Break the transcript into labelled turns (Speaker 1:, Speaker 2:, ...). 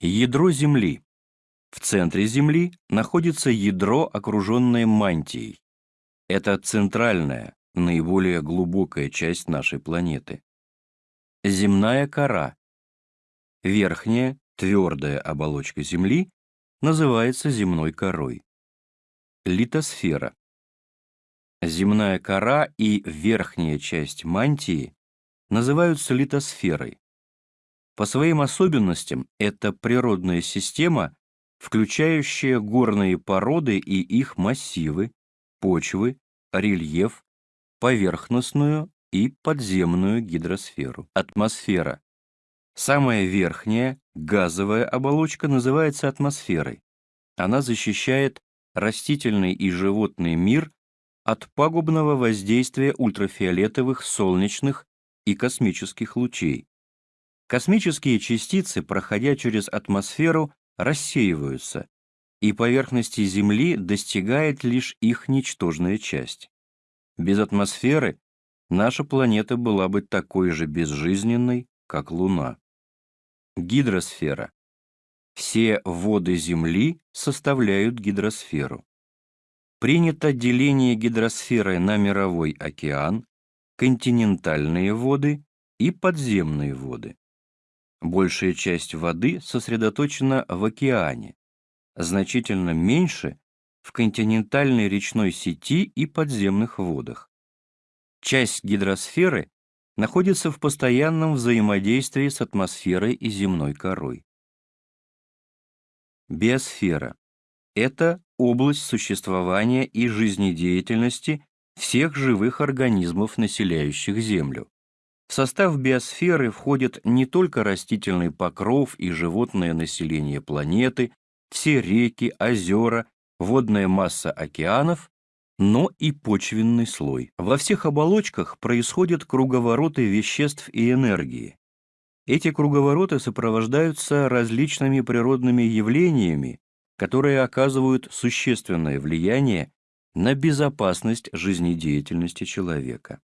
Speaker 1: Ядро Земли. В центре Земли находится ядро, окруженное мантией. Это центральная, наиболее глубокая часть нашей планеты. Земная кора. Верхняя, твердая оболочка Земли называется земной корой. Литосфера. Земная кора и верхняя часть мантии называются литосферой. По своим особенностям это природная система, включающая горные породы и их массивы, почвы, рельеф, поверхностную и подземную гидросферу. Атмосфера. Самая верхняя, газовая оболочка называется атмосферой. Она защищает растительный и животный мир от пагубного воздействия ультрафиолетовых, солнечных и космических лучей. Космические частицы, проходя через атмосферу, рассеиваются, и поверхности Земли достигает лишь их ничтожная часть. Без атмосферы наша планета была бы такой же безжизненной, как Луна. Гидросфера. Все воды Земли составляют гидросферу. Принято деление гидросферы на мировой океан, континентальные воды и подземные воды. Большая часть воды сосредоточена в океане, значительно меньше в континентальной речной сети и подземных водах. Часть гидросферы находится в постоянном взаимодействии с атмосферой и земной корой. Биосфера – это область существования и жизнедеятельности всех живых организмов, населяющих Землю. В состав биосферы входят не только растительный покров и животное население планеты, все реки, озера, водная масса океанов, но и почвенный слой. Во всех оболочках происходят круговороты веществ и энергии. Эти круговороты сопровождаются различными природными явлениями, которые оказывают существенное влияние на безопасность жизнедеятельности человека.